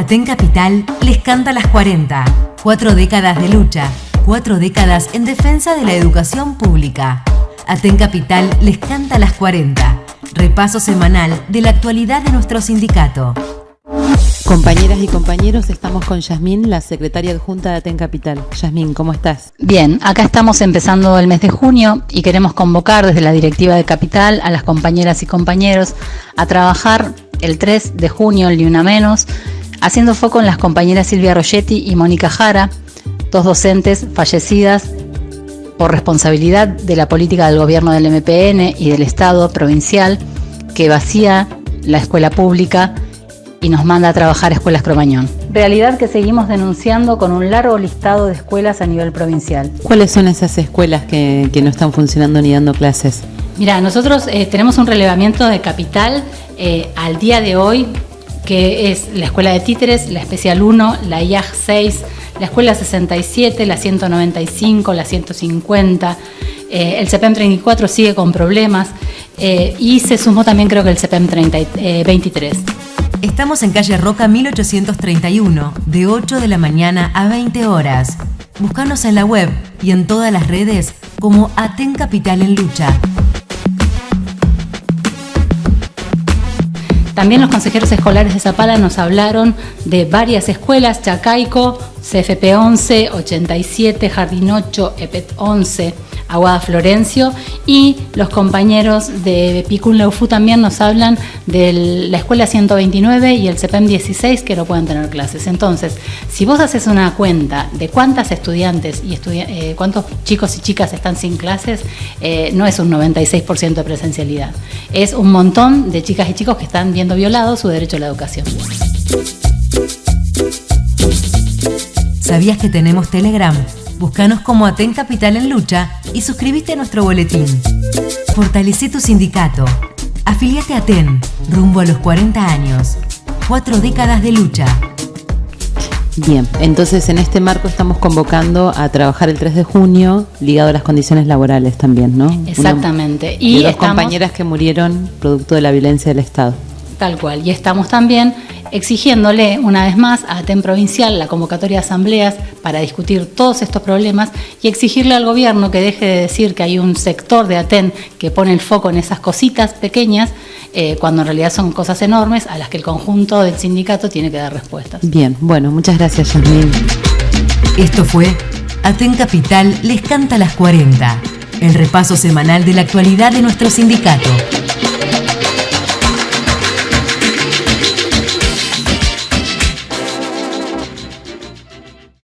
Aten Capital les canta las 40. Cuatro décadas de lucha, cuatro décadas en defensa de la educación pública. Aten Capital les canta las 40. Repaso semanal de la actualidad de nuestro sindicato. Compañeras y compañeros, estamos con Yasmín, la secretaria adjunta de Aten Capital. Yasmín, ¿cómo estás? Bien, acá estamos empezando el mes de junio y queremos convocar desde la directiva de Capital a las compañeras y compañeros a trabajar el 3 de junio, el ni una menos, haciendo foco en las compañeras Silvia Rogetti y Mónica Jara, dos docentes fallecidas por responsabilidad de la política del gobierno del MPN y del Estado provincial que vacía la escuela pública y nos manda a trabajar a Escuelas Cromañón. Realidad que seguimos denunciando con un largo listado de escuelas a nivel provincial. ¿Cuáles son esas escuelas que, no están funcionando ni dando clases? Mira, nosotros eh, tenemos un relevamiento de capital eh, al día de hoy, que es la Escuela de Títeres, la Especial 1, la IAG 6, la Escuela 67, la 195, la 150. Eh, el CEPEM 34 sigue con problemas y se sumó también creo que el CEPEM 23. Estamos en calle Roca 1831, de 8 de la mañana a 20 horas. Búscanos en la web y en todas las redes como Aten Capital en Lucha. También los consejeros escolares de Zapala nos hablaron de varias escuelas, Chacaico, CFP 11, 87, Jardín 8, EPET 11. Aguada Florencio y los compañeros de Picún Leufu también nos hablan de la Escuela 129 y el CEPEM 16 que no pueden tener clases. Entonces, si vos haces una cuenta de cuántas estudiantes y eh, cuántos chicos y chicas están sin clases, eh, no es un 96% de presencialidad. Es un montón de chicas y chicos que están viendo violado su derecho a la educación. ¿Sabías que tenemos Telegram? Búscanos como Aten Capital en Lucha y suscríbete a nuestro boletín. Fortalece tu sindicato. Afiliate a Aten, rumbo a los 40 años. Cuatro décadas de lucha. Bien, entonces en este marco estamos convocando a trabajar el 3 de junio ligado a las condiciones laborales también, ¿no? Exactamente. y dos compañeras que murieron producto de la violencia del Estado. Tal cual. Y estamos también exigiéndole una vez más a ATEN Provincial la convocatoria de asambleas para discutir todos estos problemas y exigirle al gobierno que deje de decir que hay un sector de ATEN que pone el foco en esas cositas pequeñas, eh, cuando en realidad son cosas enormes a las que el conjunto del sindicato tiene que dar respuestas. Bien, bueno, muchas gracias, Yasmin. Esto fue ATEN Capital les canta las 40, el repaso semanal de la actualidad de nuestro sindicato.